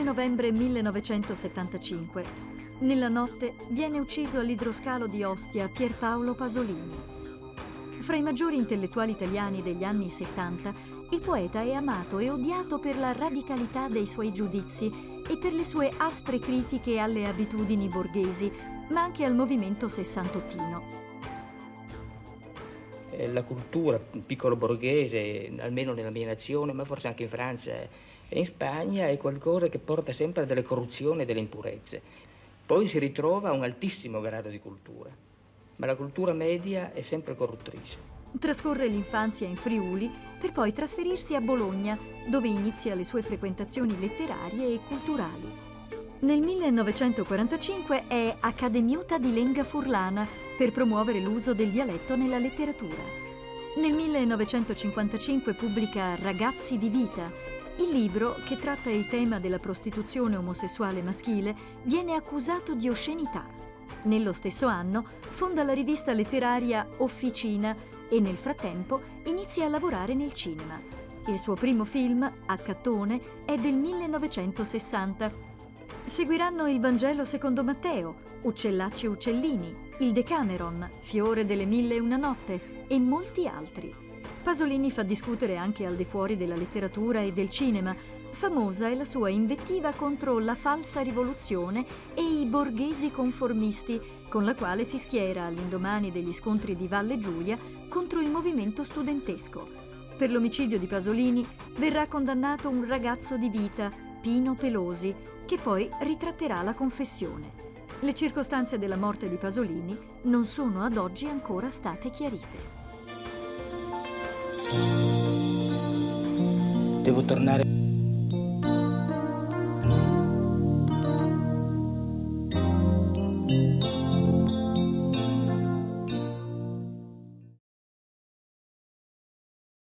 2 novembre 1975. Nella notte viene ucciso all'idroscalo di Ostia Pierpaolo Pasolini. Fra i maggiori intellettuali italiani degli anni 70, il poeta è amato e odiato per la radicalità dei suoi giudizi e per le sue aspre critiche alle abitudini borghesi, ma anche al movimento sessantottino. Eh, la cultura piccolo borghese, almeno nella mia nazione, ma forse anche in Francia in Spagna, è qualcosa che porta sempre a delle corruzioni e delle impurezze. Poi si ritrova a un altissimo grado di cultura, ma la cultura media è sempre corruttrice. Trascorre l'infanzia in Friuli per poi trasferirsi a Bologna, dove inizia le sue frequentazioni letterarie e culturali. Nel 1945 è Accademiuta di Lenga Furlana per promuovere l'uso del dialetto nella letteratura. Nel 1955 pubblica Ragazzi di vita. Il libro, che tratta il tema della prostituzione omosessuale maschile, viene accusato di oscenità. Nello stesso anno fonda la rivista letteraria Officina e nel frattempo inizia a lavorare nel cinema. Il suo primo film, Accattone, è del 1960 Seguiranno il Vangelo secondo Matteo, Uccellacci e Uccellini, il Decameron, Fiore delle Mille e una Notte e molti altri. Pasolini fa discutere anche al di fuori della letteratura e del cinema. Famosa è la sua invettiva contro la falsa rivoluzione e i borghesi conformisti, con la quale si schiera all'indomani degli scontri di Valle Giulia contro il movimento studentesco. Per l'omicidio di Pasolini verrà condannato un ragazzo di vita, Pino Pelosi, che poi ritratterà la confessione. Le circostanze della morte di Pasolini non sono ad oggi ancora state chiarite. devo tornare.